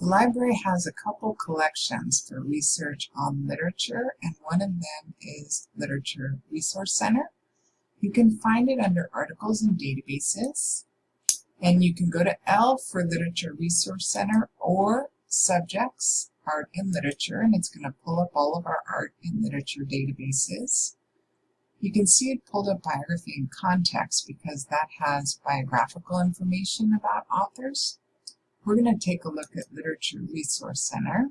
The library has a couple collections for research on literature, and one of them is Literature Resource Center. You can find it under Articles and Databases, and you can go to L for Literature Resource Center or Subjects, Art and Literature, and it's going to pull up all of our art and literature databases. You can see it pulled up Biography in Context because that has biographical information about authors. We're going to take a look at Literature Resource Center.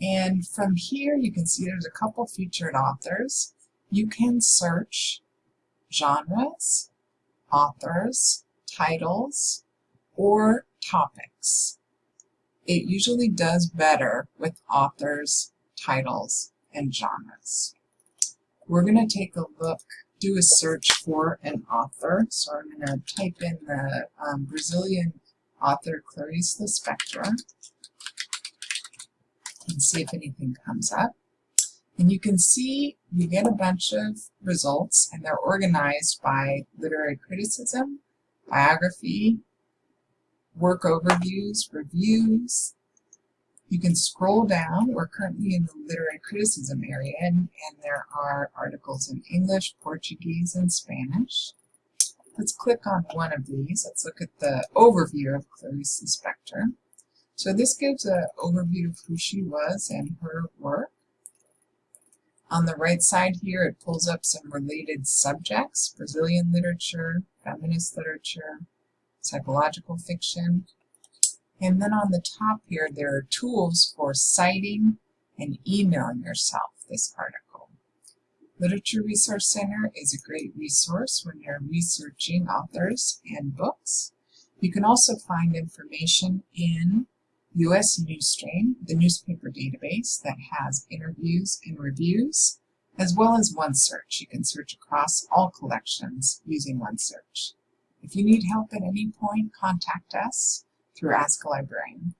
And from here, you can see there's a couple featured authors. You can search genres, authors, titles, or topics. It usually does better with authors, titles, and genres. We're going to take a look, do a search for an author. So I'm going to type in the um, Brazilian author Clarice Lispector and see if anything comes up. And you can see you get a bunch of results and they're organized by literary criticism, biography, work overviews, reviews. You can scroll down. We're currently in the literary criticism area and, and there are articles in English, Portuguese, and Spanish. Let's click on one of these. Let's look at the overview of Clarice Lispector. So this gives an overview of who she was and her work. On the right side here, it pulls up some related subjects, Brazilian literature, feminist literature, psychological fiction. And then on the top here, there are tools for citing and emailing yourself this article. Literature Resource Center is a great resource when you're researching authors and books. You can also find information in U.S. Newsstream, the newspaper database that has interviews and reviews, as well as OneSearch. You can search across all collections using OneSearch. If you need help at any point, contact us through Ask a Librarian.